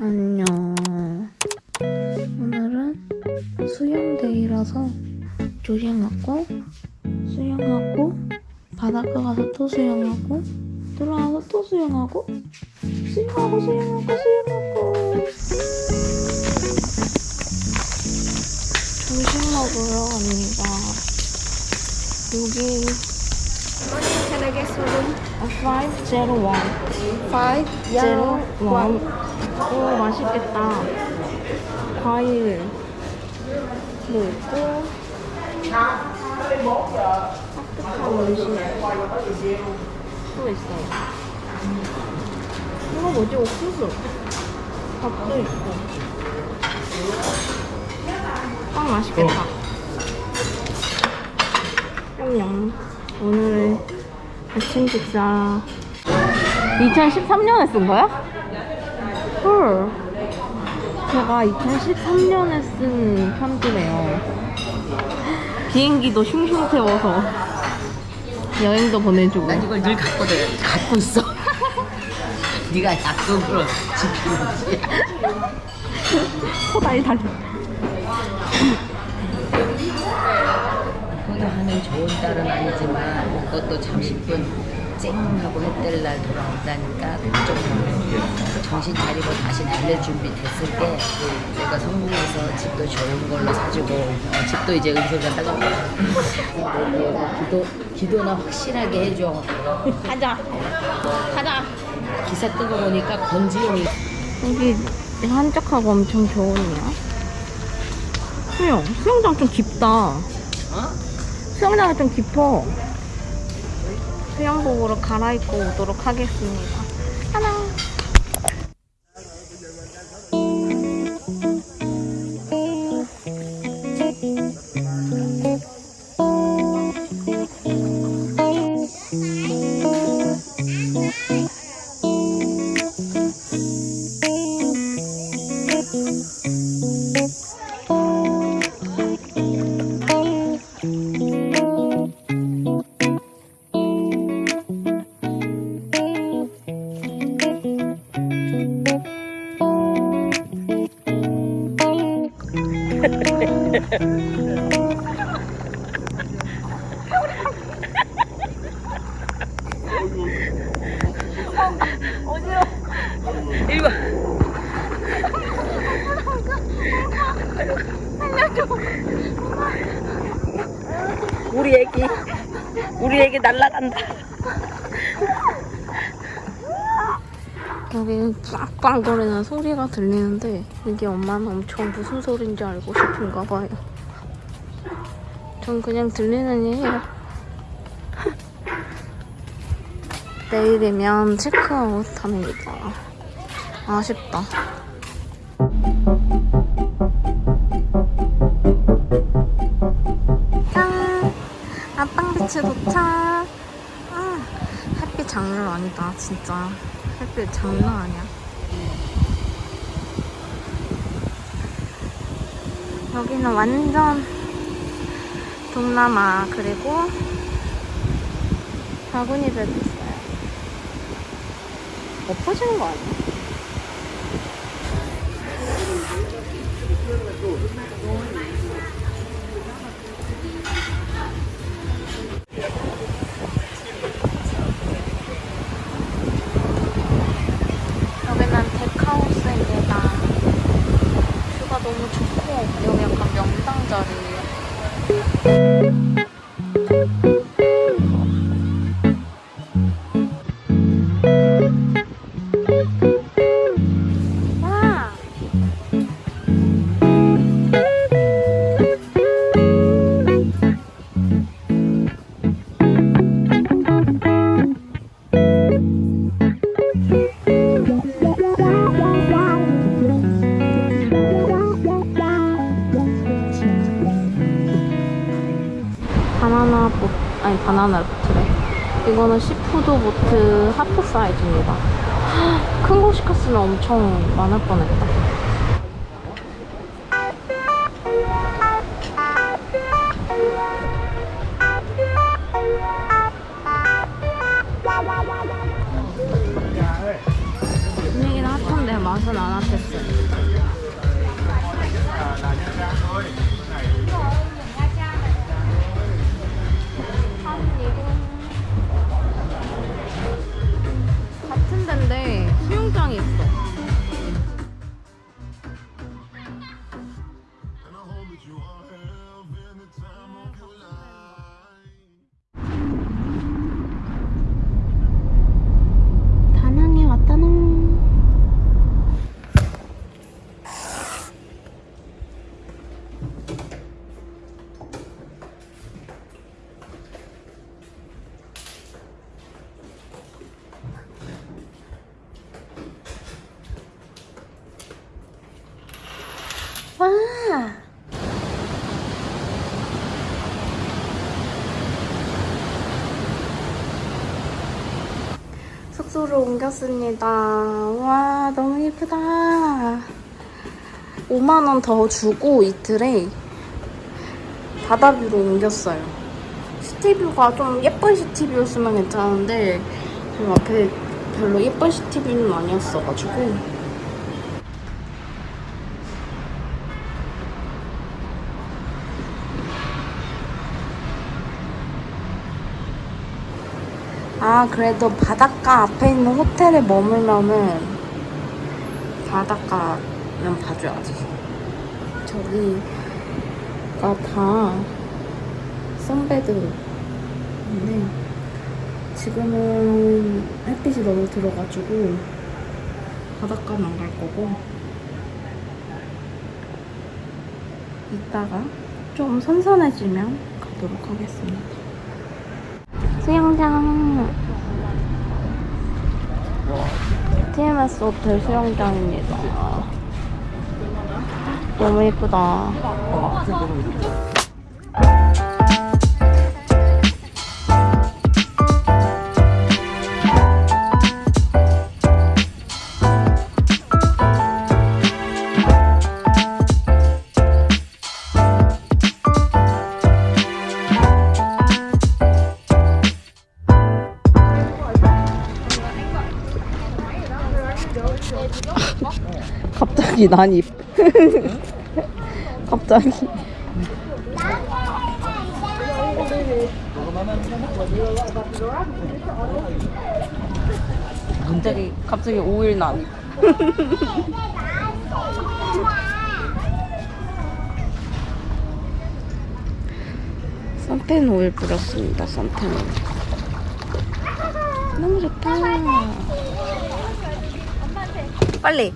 안녕. 오늘은 수영데이라서 조ring하고 수영하고 바닷가 가서 또 수영하고 돌아와서 또 수영하고 수영하고 수영하고 수영하고 점심 먹으러 갑니다. 여기 Can I get some room? 501 Five 501 오 맛있겠다. 과일 뭐 있고 따뜻한 음식 또 있어요. 이거 뭐지? 옥수수. 밥도 있고. 빵 맛있겠다. 냠냠. 오늘의 아침 식사. 2013년에 쓴 거야? 헐. 제가 2013년에 쓴 편지네요. 비행기도 슝슝 태워서 여행도 보내주고. 난 이걸 늘 갖고 들 갖고 있어. 네가 약속으로 지키는지. 코다리 달려. 포도하는 좋은 딸은 아니지만 그것도 잠시뿐 쨍하고 햇될 날 돌아온다니까 걱정하고 정신 차리고 다시 달릴 준비 됐을 때 내가 성공해서 집도 좋은 걸로 사주고 어, 집도 이제 따갈 거야. 기도 기도나 확실하게 해줘. 가자. 가자. 기사 뜨고 보니까 건지용이 여기 한적하고 엄청 좋으네요. 수영. 수영장 좀 깊다. 어? 수영장이 좀 깊어. 수영복으로 갈아입고 오도록 하겠습니다. 하나. 애기 날라간다. 여기 빵빵거리는 소리가 들리는데 이게 엄마는 엄청 무슨 소리인지 알고 싶은가 봐요. 전 그냥 들리는 얘예요. 내일이면 체크아웃 합니다. 아쉽다. 아빵비치 도착! 아, 햇빛 장난 아니다, 진짜. 햇빛 장난 아니야. 여기는 완전 동남아, 그리고 바구니 벨 있어요. 엎어지는 거 아니야? 바나나 보트, 아니 바나나 보트래. 이거는 시푸드 보트 하프 사이즈입니다. 큰 거 시켰으면 엄청 많을 뻔했다. 분위기는 핫한데 맛 맛은 아나테스. 같 숙소로 옮겼습니다. 와, 너무 예쁘다. 5만원 더 주고 이틀에 바다뷰로 옮겼어요. 시티뷰가 좀 예쁜 시티뷰였으면 괜찮은데 지금 앞에 별로 예쁜 시티뷰는 아니었어가지고 아 그래도 바닷가 앞에 있는 호텔에 머물면은 바닷가는 봐줘야지 저기가 다 선베드인데 지금은 햇빛이 너무 들어가지고 바닷가는 안 갈 거고 이따가 좀 선선해지면 가도록 하겠습니다 수영장 TMS 호텔 수영장입니다. 너무 예쁘다 갑자기 난입 갑자기. 갑자기 갑자기 5일 난입 선텐 오일 뿌렸습니다 선텐 오일. 너무 좋다. 빨리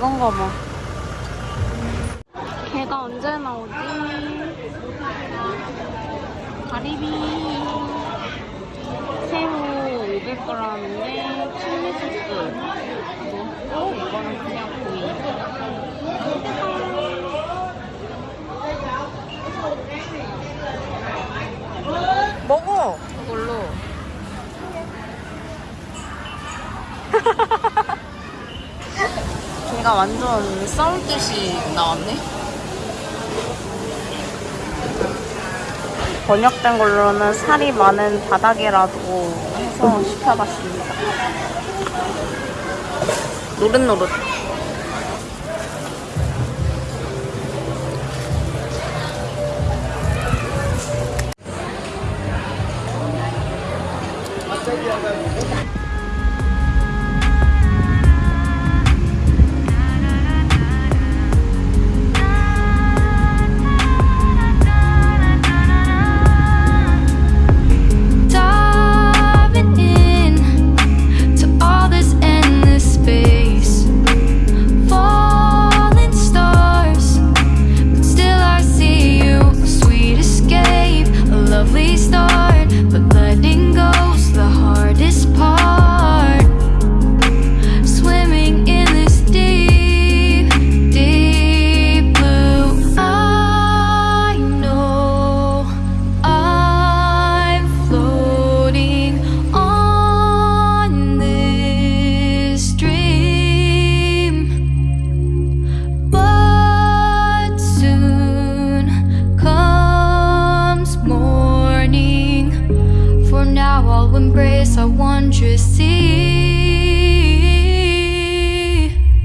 이건가 봐. 걔가 언제 나오지? 가리비 새우 500g인데 칠리 소스 넣고 이거는 그냥 구이. 먹어. 이걸로. 걔가 완전 싸울 듯이 나왔네. 번역된 걸로는 살이 많은 바닥이라도 해서 시켜봤습니다. 노릇노릇.